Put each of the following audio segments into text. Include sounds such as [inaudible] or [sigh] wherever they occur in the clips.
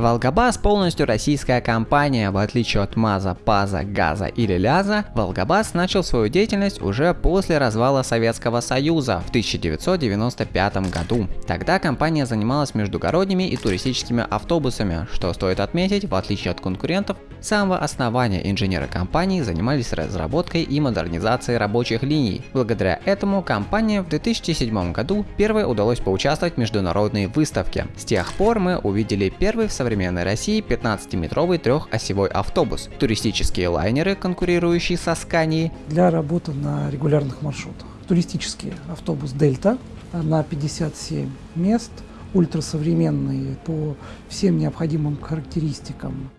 Волгабас полностью российская компания, в отличие от МАЗа, ПАЗа, ГАЗа или ЛЯЗа, Волгабас начал свою деятельность уже после развала Советского Союза в 1995 году. Тогда компания занималась междугородними и туристическими автобусами, что стоит отметить, в отличие от конкурентов, с самого основания инженеры компании занимались разработкой и модернизацией рабочих линий. Благодаря этому компания в 2007 году первой удалось поучаствовать в международной выставке. С тех пор мы увидели первый в современной России 15-метровый трехосевой автобус, туристические лайнеры, конкурирующие со Сканией. Для работы на регулярных маршрутах. Туристический автобус Дельта на 57 мест, ультрасовременный по всем необходимым характеристикам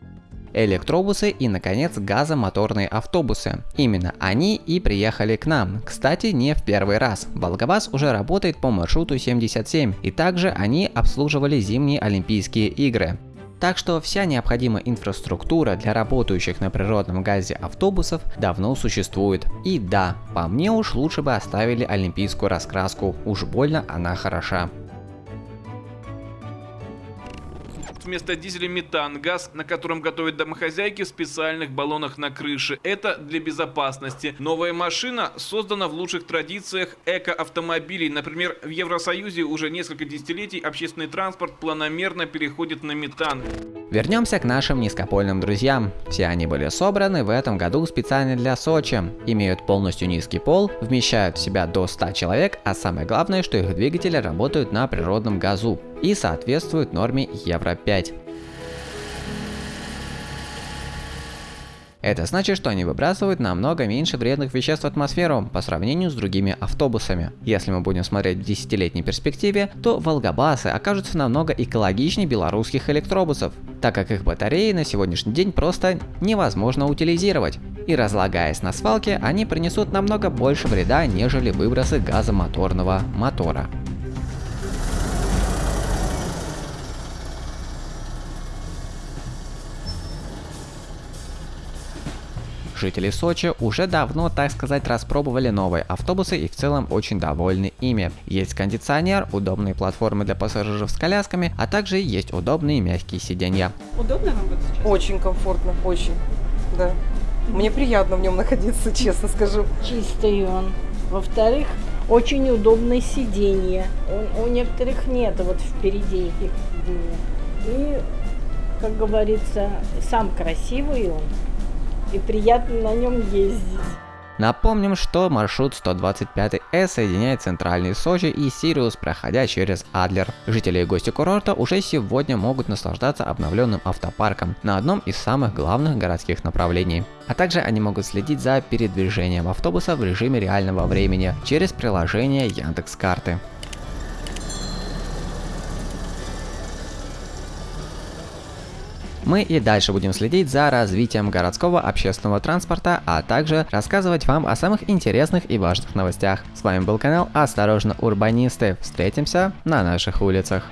электробусы и, наконец, газомоторные автобусы. Именно они и приехали к нам. Кстати, не в первый раз. Волгобас уже работает по маршруту 77, и также они обслуживали зимние Олимпийские игры. Так что вся необходимая инфраструктура для работающих на природном газе автобусов давно существует. И да, по мне уж лучше бы оставили олимпийскую раскраску, уж больно она хороша. Вместо дизеля метан, газ, на котором готовят домохозяйки в специальных баллонах на крыше. Это для безопасности. Новая машина создана в лучших традициях эко-автомобилей. Например, в Евросоюзе уже несколько десятилетий общественный транспорт планомерно переходит на метан. Вернемся к нашим низкопольным друзьям. Все они были собраны в этом году специально для Сочи, имеют полностью низкий пол, вмещают в себя до 100 человек, а самое главное, что их двигатели работают на природном газу и соответствуют норме Евро 5. Это значит, что они выбрасывают намного меньше вредных веществ в атмосферу по сравнению с другими автобусами. Если мы будем смотреть в десятилетней перспективе, то волгобасы окажутся намного экологичнее белорусских электробусов, так как их батареи на сегодняшний день просто невозможно утилизировать. И разлагаясь на свалке, они принесут намного больше вреда, нежели выбросы газомоторного мотора. Жители Сочи уже давно, так сказать, распробовали новые автобусы и в целом очень довольны ими. Есть кондиционер, удобные платформы для пассажиров с колясками, а также есть удобные мягкие сиденья. Удобно вам вот сейчас? Очень комфортно, очень, да. Мне приятно в нем находиться, [laughs] честно скажу. Чистый он. Во-вторых, очень удобное сиденье. У, у некоторых нет вот впереди их. И, как говорится, сам красивый он и приятно на нем ездить. Напомним, что маршрут 125С соединяет центральный Сочи и Сириус, проходя через Адлер. Жители и гости курорта уже сегодня могут наслаждаться обновленным автопарком на одном из самых главных городских направлений. А также они могут следить за передвижением автобуса в режиме реального времени через приложение Яндекс.Карты. Мы и дальше будем следить за развитием городского общественного транспорта, а также рассказывать вам о самых интересных и важных новостях. С вами был канал Осторожно Урбанисты. Встретимся на наших улицах.